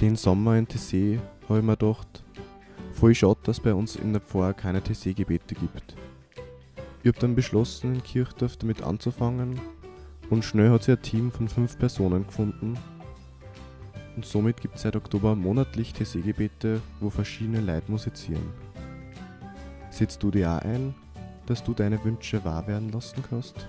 Den Sommer in TC habe ich mir gedacht, voll schade, dass bei uns in der Pfarr keine TC-Gebete gibt. Ich habe dann beschlossen, in Kirchdorf damit anzufangen und schnell hat sich ein Team von fünf Personen gefunden. Und somit gibt es seit Oktober monatlich TC-Gebete, wo verschiedene Leute musizieren. Setzt du dir auch ein, dass du deine Wünsche wahr werden lassen kannst?